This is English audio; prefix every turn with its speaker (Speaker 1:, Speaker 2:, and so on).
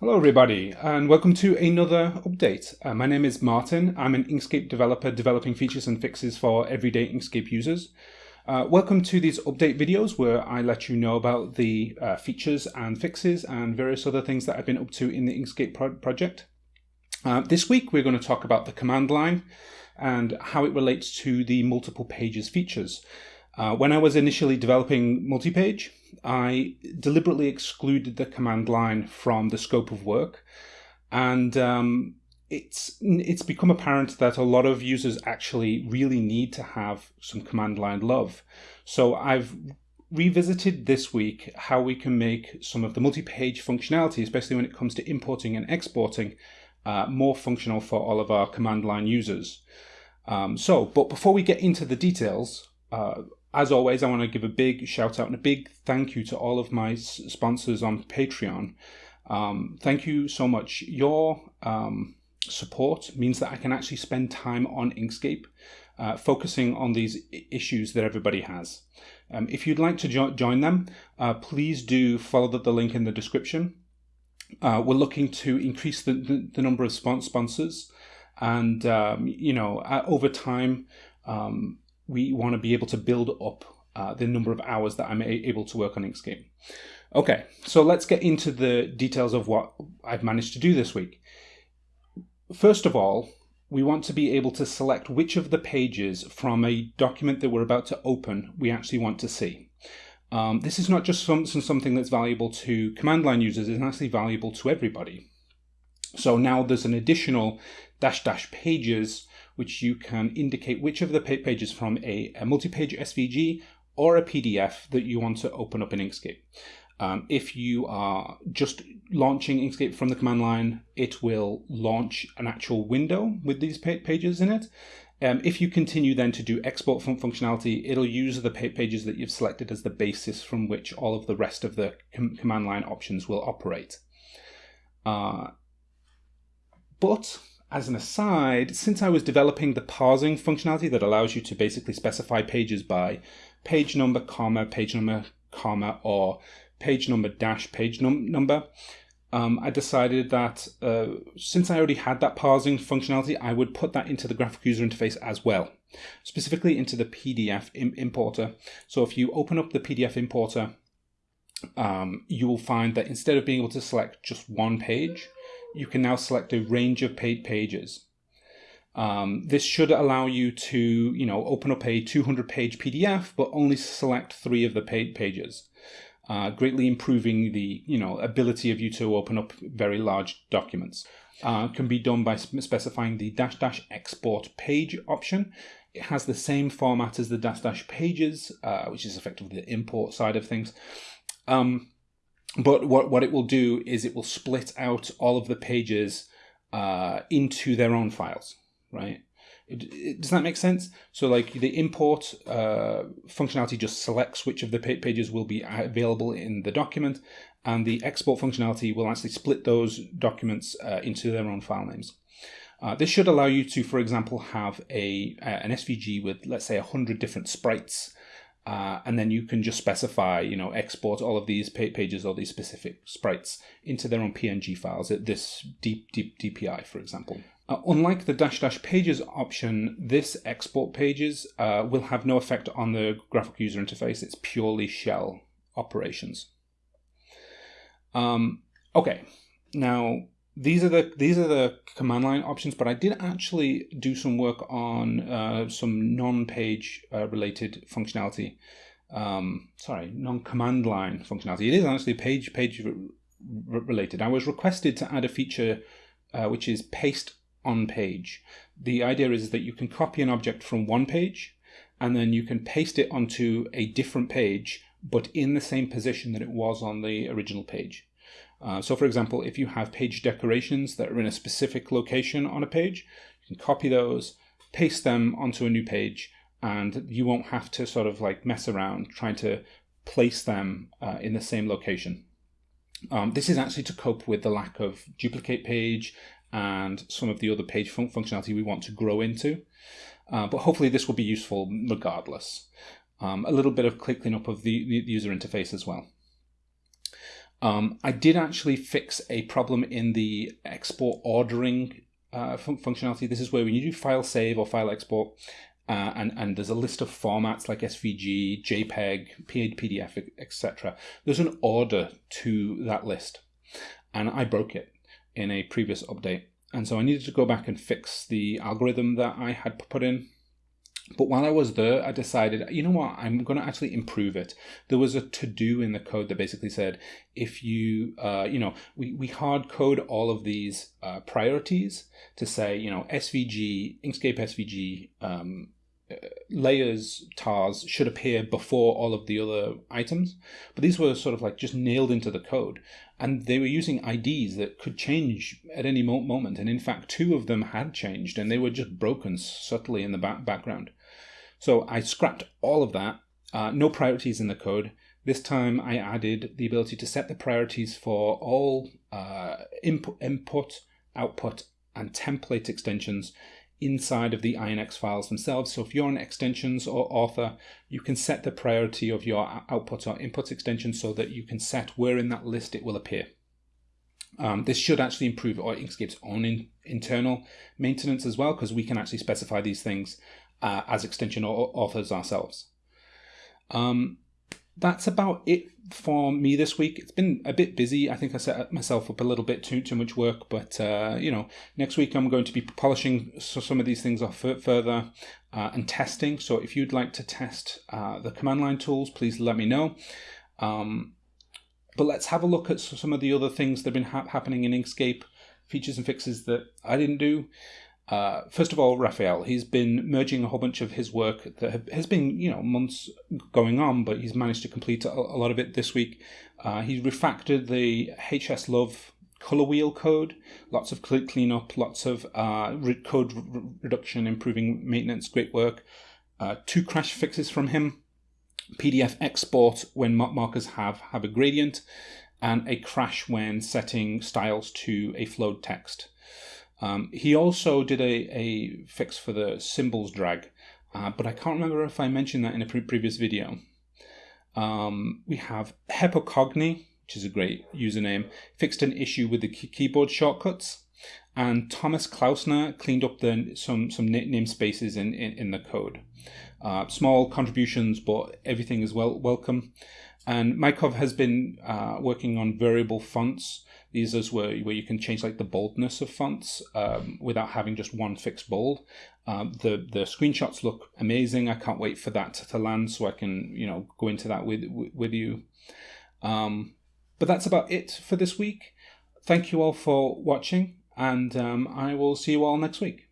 Speaker 1: Hello everybody and welcome to another update. Uh, my name is Martin. I'm an Inkscape developer developing features and fixes for everyday Inkscape users. Uh, welcome to these update videos where I let you know about the uh, features and fixes and various other things that I've been up to in the Inkscape pro project. Uh, this week we're going to talk about the command line and how it relates to the multiple pages features. Uh, when I was initially developing multi-page, I deliberately excluded the command line from the scope of work, and um, it's it's become apparent that a lot of users actually really need to have some command line love. So I've revisited this week how we can make some of the multi-page functionality, especially when it comes to importing and exporting, uh, more functional for all of our command line users. Um, so, but before we get into the details, uh, as always, I want to give a big shout out and a big thank you to all of my sponsors on Patreon. Um, thank you so much. Your um, support means that I can actually spend time on Inkscape, uh, focusing on these issues that everybody has. Um, if you'd like to jo join them, uh, please do follow the, the, link in the description. Uh, we're looking to increase the, the, the number of sponsors, and um, you know, over time, um, we want to be able to build up uh, the number of hours that I'm able to work on Inkscape. Okay, so let's get into the details of what I've managed to do this week. First of all, we want to be able to select which of the pages from a document that we're about to open we actually want to see. Um, this is not just some, something that's valuable to command line users, it's actually valuable to everybody. So now there's an additional dash dash pages which you can indicate which of the pages from a, a multi-page SVG or a PDF that you want to open up in Inkscape. Um, if you are just launching Inkscape from the command line, it will launch an actual window with these pages in it. Um, if you continue then to do export fun functionality, it'll use the pages that you've selected as the basis from which all of the rest of the com command line options will operate. Uh, but as an aside, since I was developing the parsing functionality that allows you to basically specify pages by page number, comma, page number, comma, or page number dash page num number, um, I decided that uh, since I already had that parsing functionality, I would put that into the graphic user interface as well, specifically into the PDF Im importer. So if you open up the PDF importer, um, you will find that instead of being able to select just one page, you can now select a range of paid pages. Um, this should allow you to, you know, open up a 200 page PDF, but only select three of the paid pages, uh, greatly improving the, you know, ability of you to open up very large documents. Uh, can be done by specifying the dash dash export page option. It has the same format as the dash dash pages, uh, which is effectively the import side of things. Um, but what, what it will do is it will split out all of the pages uh, into their own files, right? It, it, does that make sense? So like the import uh, functionality just selects which of the pages will be available in the document and the export functionality will actually split those documents uh, into their own file names. Uh, this should allow you to, for example, have a an SVG with, let's say, 100 different sprites uh, and then you can just specify, you know, export all of these pages or these specific sprites into their own PNG files at this deep, deep DPI, for example. Uh, unlike the dash dash pages option, this export pages uh, will have no effect on the graphic user interface. It's purely shell operations. Um, okay, now these are the these are the command line options but i did actually do some work on uh, some non-page uh, related functionality. Um, sorry non-command line functionality. It is actually page page related. I was requested to add a feature uh, which is paste on page. The idea is that you can copy an object from one page and then you can paste it onto a different page but in the same position that it was on the original page uh, so for example, if you have page decorations that are in a specific location on a page, you can copy those, paste them onto a new page, and you won't have to sort of like mess around trying to place them uh, in the same location. Um, this is actually to cope with the lack of duplicate page and some of the other page fun functionality we want to grow into. Uh, but hopefully this will be useful regardless. Um, a little bit of cleaning up of the, the user interface as well. Um, I did actually fix a problem in the export ordering uh, fun- functionality. This is where when you do file save or file export, uh, and and there's a list of formats like SVG, JPEG, PDF, etc. There's an order to that list, and I broke it in a previous update, and so I needed to go back and fix the algorithm that I had put in. But while I was there, I decided, you know what, I'm going to actually improve it. There was a to do in the code that basically said, if you, uh, you know, we, we hard code all of these uh, priorities to say, you know, SVG, Inkscape SVG, um, layers tars should appear before all of the other items. But these were sort of like just nailed into the code. And they were using ids that could change at any moment. And in fact two of them had changed and they were just broken subtly in the back background so i scrapped all of that uh, no priorities in the code this time i added the ability to set the priorities for all uh, input input output and template extensions inside of the INX files themselves. So if you're an extensions or author, you can set the priority of your output or input extension so that you can set where in that list it will appear. Um, this should actually improve Inkscape's own in, internal maintenance as well, because we can actually specify these things uh, as extension authors ourselves. Um, that's about it for me this week. It's been a bit busy. I think I set myself up a little bit too too much work, but uh, you know, next week I'm going to be polishing some of these things off further uh, and testing. So if you'd like to test uh, the command line tools, please let me know. Um, but let's have a look at some of the other things that have been ha happening in Inkscape, features and fixes that I didn't do. Uh, first of all, Raphael, he's been merging a whole bunch of his work that has been, you know, months going on, but he's managed to complete a, a lot of it this week. Uh, he's refactored the HSLuv color wheel code, lots of cleanup, lots of uh, code reduction, improving maintenance, great work. Uh, two crash fixes from him, PDF export when markers have, have a gradient, and a crash when setting styles to a flowed text. Um, he also did a, a fix for the symbols drag, uh, but I can't remember if I mentioned that in a pre previous video. Um, we have Hepocogni, which is a great username, fixed an issue with the keyboard shortcuts, and Thomas Klausner cleaned up the, some some namespaces in, in, in the code. Uh, small contributions, but everything is well welcome. And Mykov has been uh, working on variable fonts these are where, where you can change like the boldness of fonts um, without having just one fixed bold. Um, the the screenshots look amazing. I can't wait for that to, to land so I can you know go into that with with you. Um, but that's about it for this week. Thank you all for watching, and um, I will see you all next week.